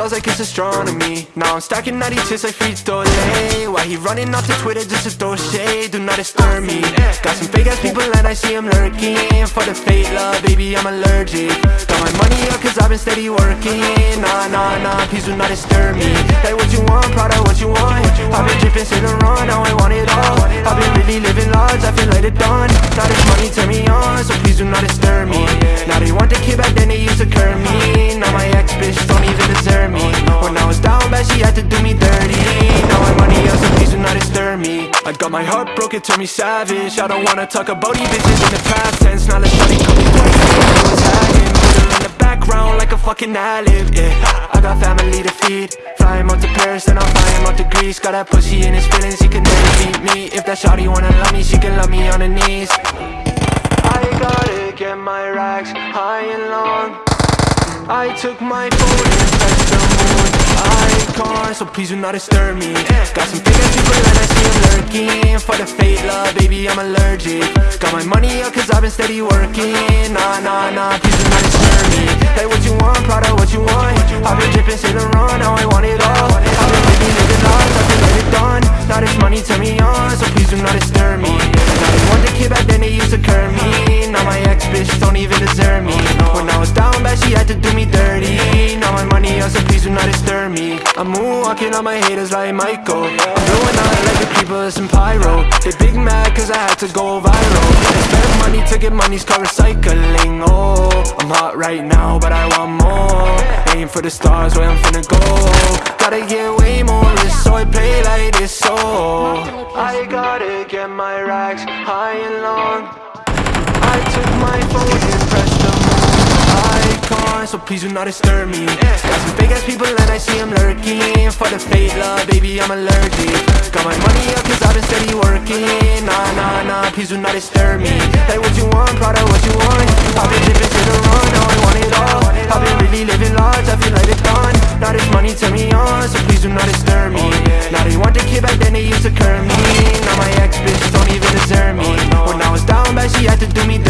stars like it's astronomy. Now I'm stacking 96 like Lay Why he running off to Twitter just to throw shade? Do not disturb me. Got some fake ass people and I see them lurking. For the fake love, baby, I'm allergic. Got my money up cause I've been steady working. Nah, nah, nah, please do not disturb me. Hey, what you want, Prada, what you want? I've been dripping, Saint Laurent, now I want it all. I've been really living large, I feel like it done Now this money turn me on, so please do not disturb I got my heart broke, it turned me savage. I don't wanna talk about these bitches in the past tense. Now let's try to come twice, was hiding Put her in the background like a fucking ad-lib, yeah. I got family to feed. Fly him out to Paris, then I'll fly him out to Greece. Got that pussy in his feelings, he can never beat me. If that shawty wanna love me, she can love me on her knees. I gotta get my racks high and long. I took my phone and So please do not disturb me. Got some ass people and I see them lurking. For the fake love, baby, I'm allergic. Got my money up cause I've been steady working. Nah, nah, nah, please do not disturb me. Hey, what you want, Prada, what you want? I've been dripping, Saint Laurent, now I want it all. I've been living, living large, I feel like it done. Now this money turn me on, so please do not disturb me. Now they want the kid back then they used to curb me. Now my ex bitch don't even deserve me. When I was down bad she had to do me dirty. Now my money up, so please do not disturb me I'm moonwalking on my haters like Michael. I'm blowing out like the people of some pyro. They big mad cause I had to go viral. They spend money to get money's called recycling. Oh, I'm hot right now but I want more. Aim for the stars where I'm finna go. Gotta get way more. So I play like this so I gotta get my racks high and long. I took my phone mind, so please do not disturb me. Got some fake ass people and I see them lurking For the fake love, baby, I'm allergic. Got my money up cause I've been steady working. Nah, nah, nah, please do not disturb me. Like what you want, Prada, what you want. I've been living to the run, now I want it all. I've been really living large, I feel like it's gone. Now this money turn me on, so please do not disturb me. Now they want the kid back then they used to curb me. Now my ex bitch don't even deserve me. When I was down bad, she had to do me dirty.